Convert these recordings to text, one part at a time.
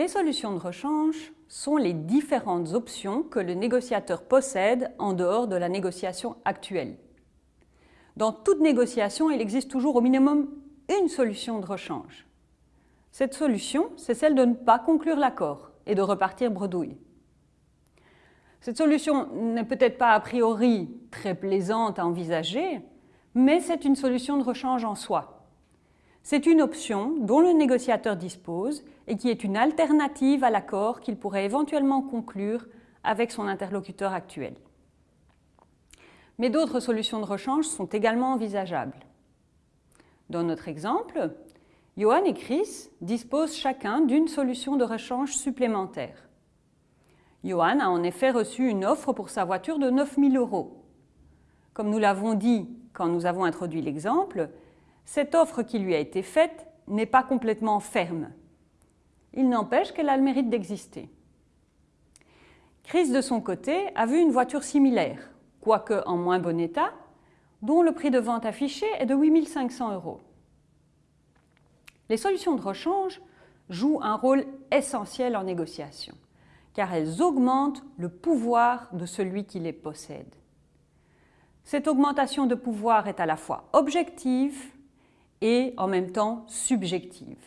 Les solutions de rechange sont les différentes options que le négociateur possède en dehors de la négociation actuelle. Dans toute négociation, il existe toujours au minimum une solution de rechange. Cette solution, c'est celle de ne pas conclure l'accord et de repartir bredouille. Cette solution n'est peut-être pas a priori très plaisante à envisager, mais c'est une solution de rechange en soi. C'est une option dont le négociateur dispose et qui est une alternative à l'accord qu'il pourrait éventuellement conclure avec son interlocuteur actuel. Mais d'autres solutions de rechange sont également envisageables. Dans notre exemple, Johan et Chris disposent chacun d'une solution de rechange supplémentaire. Johan a en effet reçu une offre pour sa voiture de 9 000 euros. Comme nous l'avons dit quand nous avons introduit l'exemple, cette offre qui lui a été faite n'est pas complètement ferme. Il n'empêche qu'elle a le mérite d'exister. Chris, de son côté, a vu une voiture similaire, quoique en moins bon état, dont le prix de vente affiché est de 8 500 euros. Les solutions de rechange jouent un rôle essentiel en négociation, car elles augmentent le pouvoir de celui qui les possède. Cette augmentation de pouvoir est à la fois objective et en même temps subjective.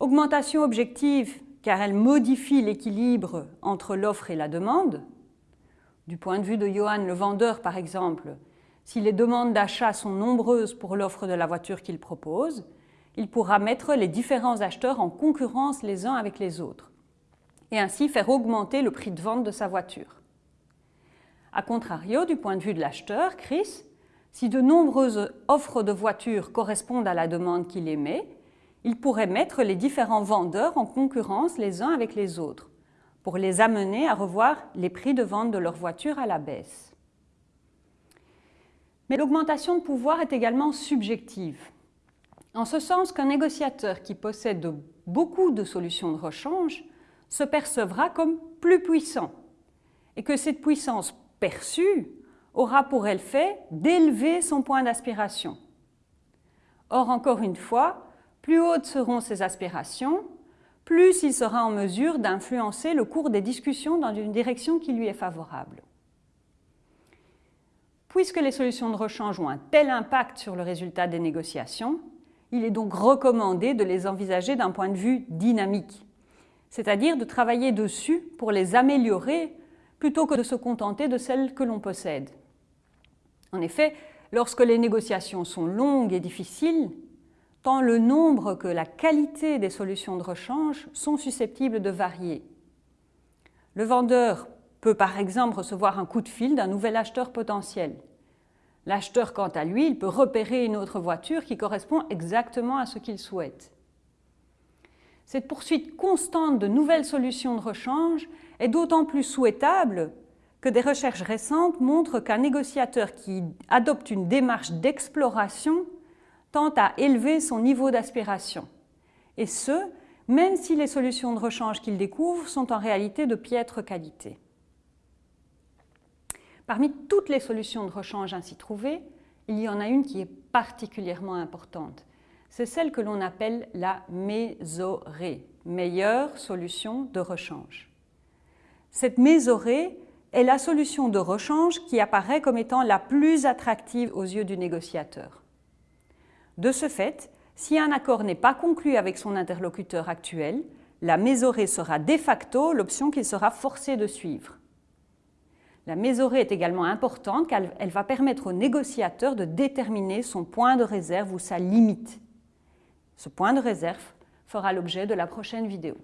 Augmentation objective car elle modifie l'équilibre entre l'offre et la demande. Du point de vue de Johan, le vendeur par exemple, si les demandes d'achat sont nombreuses pour l'offre de la voiture qu'il propose, il pourra mettre les différents acheteurs en concurrence les uns avec les autres et ainsi faire augmenter le prix de vente de sa voiture. A contrario, du point de vue de l'acheteur, Chris, si de nombreuses offres de voitures correspondent à la demande qu'il émet, il pourrait mettre les différents vendeurs en concurrence les uns avec les autres pour les amener à revoir les prix de vente de leurs voitures à la baisse. Mais l'augmentation de pouvoir est également subjective, en ce sens qu'un négociateur qui possède beaucoup de solutions de rechange se percevra comme plus puissant et que cette puissance perçue aura pour effet d'élever son point d'aspiration. Or, encore une fois, plus hautes seront ses aspirations, plus il sera en mesure d'influencer le cours des discussions dans une direction qui lui est favorable. Puisque les solutions de rechange ont un tel impact sur le résultat des négociations, il est donc recommandé de les envisager d'un point de vue dynamique, c'est-à-dire de travailler dessus pour les améliorer plutôt que de se contenter de celles que l'on possède. En effet, lorsque les négociations sont longues et difficiles, tant le nombre que la qualité des solutions de rechange sont susceptibles de varier. Le vendeur peut par exemple recevoir un coup de fil d'un nouvel acheteur potentiel. L'acheteur, quant à lui, peut repérer une autre voiture qui correspond exactement à ce qu'il souhaite. Cette poursuite constante de nouvelles solutions de rechange est d'autant plus souhaitable que des recherches récentes montrent qu'un négociateur qui adopte une démarche d'exploration tente à élever son niveau d'aspiration. Et ce, même si les solutions de rechange qu'il découvre sont en réalité de piètre qualité. Parmi toutes les solutions de rechange ainsi trouvées, il y en a une qui est particulièrement importante. C'est celle que l'on appelle la mésorée, meilleure solution de rechange. Cette mésorée est la solution de rechange qui apparaît comme étant la plus attractive aux yeux du négociateur. De ce fait, si un accord n'est pas conclu avec son interlocuteur actuel, la mésorée sera de facto l'option qu'il sera forcé de suivre. La mésorée est également importante car elle va permettre au négociateur de déterminer son point de réserve ou sa limite. Ce point de réserve fera l'objet de la prochaine vidéo.